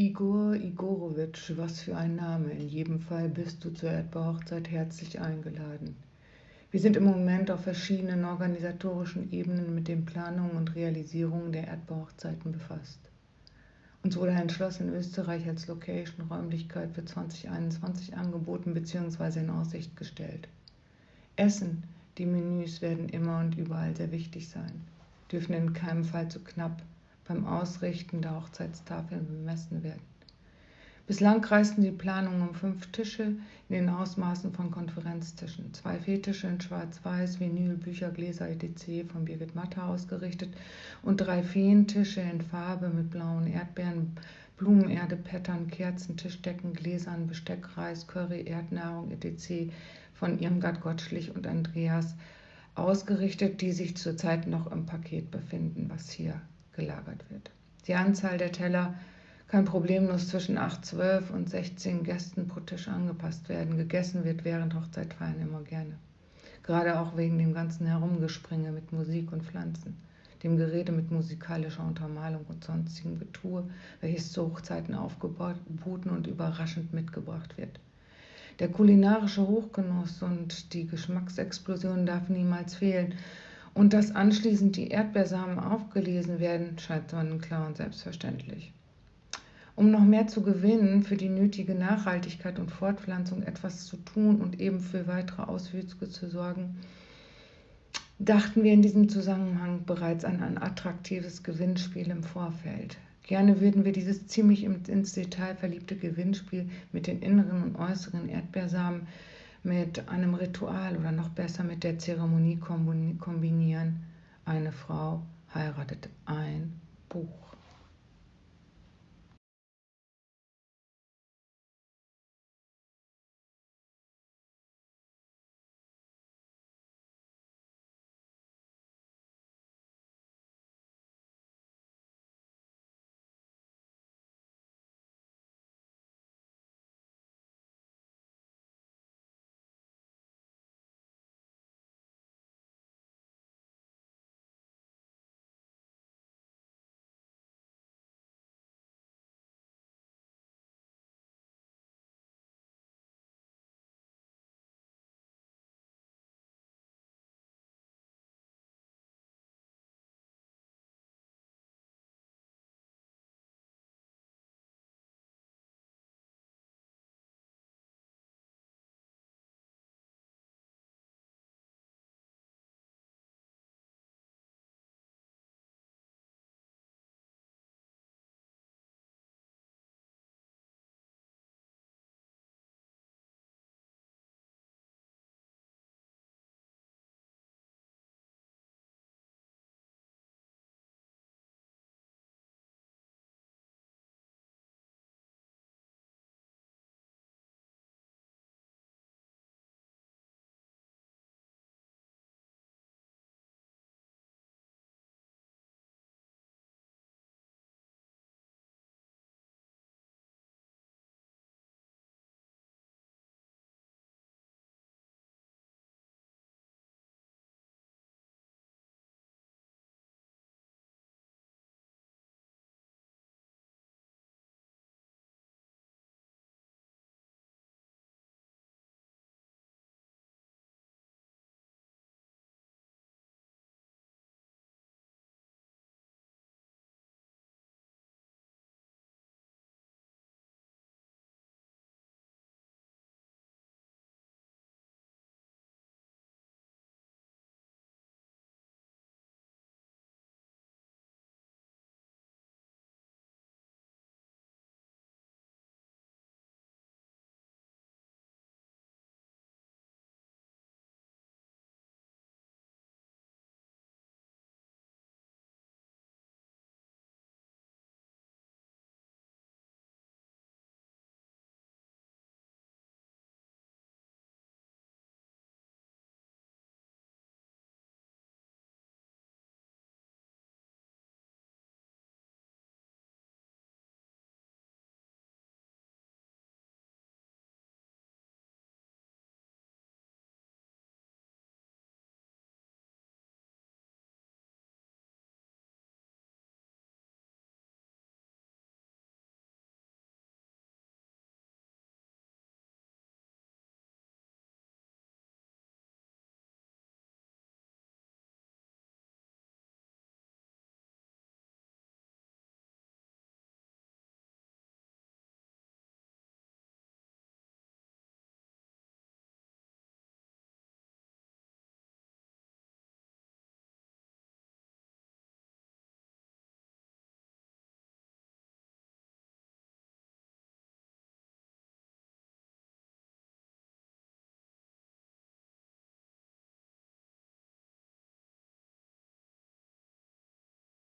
Igor Igorowitsch, was für ein Name. In jedem Fall bist du zur Erdbeerhochzeit herzlich eingeladen. Wir sind im Moment auf verschiedenen organisatorischen Ebenen mit den Planungen und Realisierungen der Erdbeerhochzeiten befasst. Uns wurde ein Schloss in Österreich als Location Räumlichkeit für 2021 angeboten bzw. in Aussicht gestellt. Essen, die Menüs werden immer und überall sehr wichtig sein, dürfen in keinem Fall zu knapp beim Ausrichten der Hochzeitstafeln bemessen werden. Bislang kreisten die Planungen um fünf Tische in den Ausmaßen von Konferenztischen, zwei Fehtische in Schwarz-Weiß, Vinyl, Bücher, Gläser etc. von Birgit Matter ausgerichtet und drei Feentische in Farbe mit blauen Erdbeeren, Blumenerde, Pattern, Kerzen, Tischdecken, Gläsern, Besteck, Reis, Curry, Erdnahrung etc. von Irmgard Gottschlich und Andreas ausgerichtet, die sich zurzeit noch im Paket befinden, was hier gelagert wird. Die Anzahl der Teller kann problemlos zwischen 8, 12 und 16 Gästen pro Tisch angepasst werden. Gegessen wird während Hochzeitfeiern immer gerne. Gerade auch wegen dem ganzen Herumgespringe mit Musik und Pflanzen, dem Gerede mit musikalischer Untermalung und sonstigem Getue, welches zu Hochzeiten aufgeboten und überraschend mitgebracht wird. Der kulinarische Hochgenuss und die Geschmacksexplosion darf niemals fehlen und dass anschließend die Erdbeersamen aufgelesen werden, scheint sonnenklar und selbstverständlich. Um noch mehr zu gewinnen, für die nötige Nachhaltigkeit und Fortpflanzung etwas zu tun und eben für weitere Auswüchse zu sorgen, dachten wir in diesem Zusammenhang bereits an ein attraktives Gewinnspiel im Vorfeld. Gerne würden wir dieses ziemlich ins Detail verliebte Gewinnspiel mit den inneren und äußeren Erdbeersamen mit einem Ritual oder noch besser mit der Zeremonie kombinieren. Eine Frau heiratet ein.